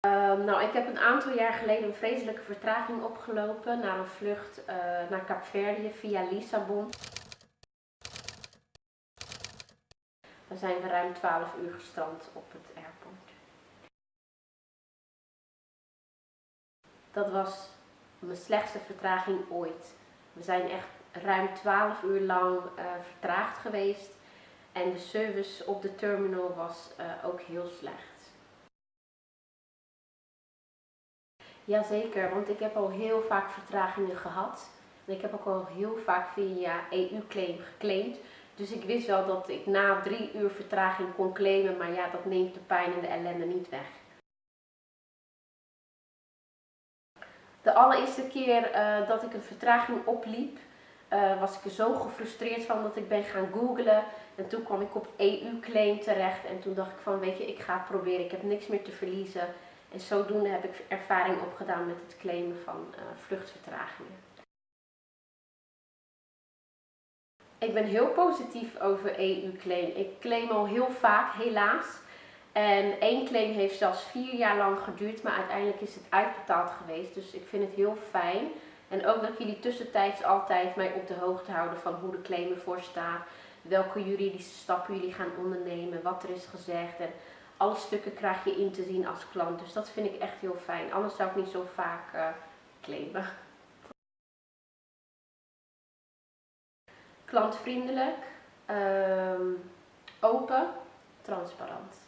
Ehm, nou, ik heb een aantal jaar geleden een vreselijke vertraging opgelopen naar een vlucht uh, naar Kaapverdië via Lissabon. Daar zijn we ruim 12 uur gestrand op het airport. Dat was mijn slechtste vertraging ooit. We zijn echt ruim 12 uur lang uh, vertraagd geweest en de service op de terminal was uh, ook heel slecht. Jazeker, want ik heb al heel vaak vertragingen gehad. En ik heb ook al heel vaak via EU-claim geclaimd. Dus ik wist wel dat ik na drie uur vertraging kon claimen, maar ja, dat neemt de pijn en de ellende niet weg. De allereerste keer uh, dat ik een vertraging opliep, uh, was ik er zo gefrustreerd van dat ik ben gaan googlen. En toen kwam ik op EU-claim terecht en toen dacht ik van, weet je, ik ga het proberen, ik heb niks meer te verliezen. En zodoende heb ik ervaring opgedaan met het claimen van uh, vluchtvertragingen. Ik ben heel positief over EU-claim. Ik claim al heel vaak, helaas. En één claim heeft zelfs vier jaar lang geduurd, maar uiteindelijk is het uitbetaald geweest. Dus ik vind het heel fijn. En ook dat jullie tussentijds altijd mij op de hoogte houden van hoe de claim ervoor staat. Welke juridische stappen jullie gaan ondernemen, wat er is gezegd. En alle stukken krijg je in te zien als klant. Dus dat vind ik echt heel fijn. Anders zou ik niet zo vaak uh, claimen. Klantvriendelijk, um, open, transparant.